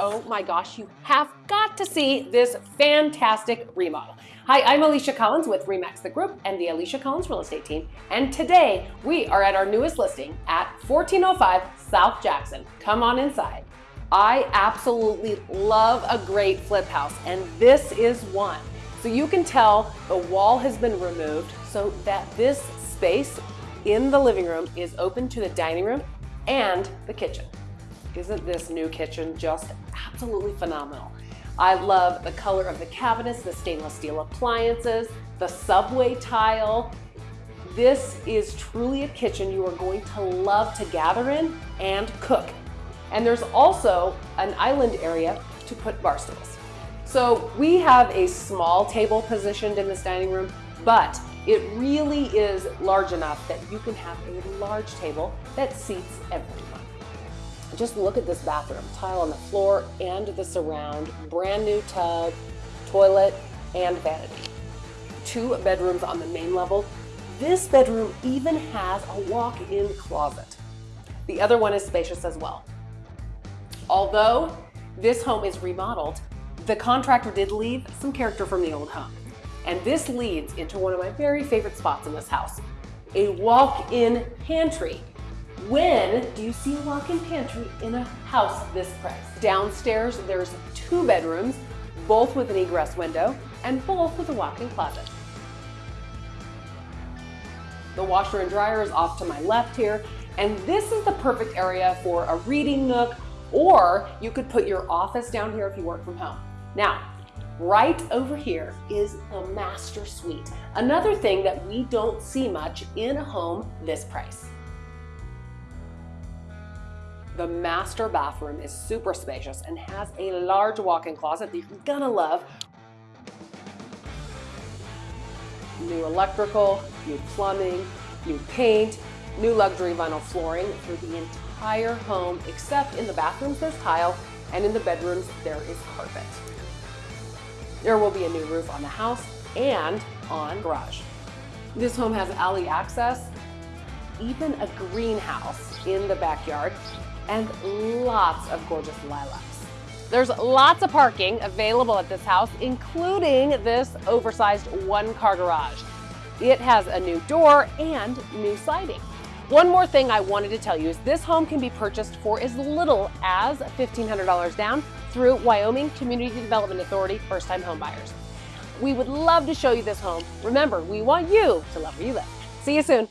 oh my gosh, you have got to see this fantastic remodel. Hi, I'm Alicia Collins with Remax the Group and the Alicia Collins Real Estate Team. And today we are at our newest listing at 1405 South Jackson. Come on inside. I absolutely love a great flip house and this is one. So you can tell the wall has been removed so that this space in the living room is open to the dining room and the kitchen. Isn't this new kitchen just absolutely phenomenal? I love the color of the cabinets, the stainless steel appliances, the subway tile. This is truly a kitchen you are going to love to gather in and cook. And there's also an island area to put bar stools. So we have a small table positioned in this dining room, but it really is large enough that you can have a large table that seats everyone. Just look at this bathroom, tile on the floor and the surround, brand new tub, toilet, and vanity. Two bedrooms on the main level. This bedroom even has a walk-in closet. The other one is spacious as well. Although this home is remodeled, the contractor did leave some character from the old home. And this leads into one of my very favorite spots in this house, a walk-in pantry. When do you see a walk-in pantry in a house this price? Downstairs, there's two bedrooms, both with an egress window, and both with a walk-in closet. The washer and dryer is off to my left here, and this is the perfect area for a reading nook, or you could put your office down here if you work from home. Now, right over here is the master suite. Another thing that we don't see much in a home this price. The master bathroom is super spacious and has a large walk-in closet that you're gonna love. New electrical, new plumbing, new paint, new luxury vinyl flooring through the entire home except in the bathrooms there's tile and in the bedrooms there is carpet. There will be a new roof on the house and on garage. This home has alley access, even a greenhouse in the backyard, and lots of gorgeous lilacs. There's lots of parking available at this house, including this oversized one-car garage. It has a new door and new siding. One more thing I wanted to tell you is this home can be purchased for as little as $1,500 down through Wyoming Community Development Authority first-time homebuyers. We would love to show you this home. Remember, we want you to love where you live. See you soon.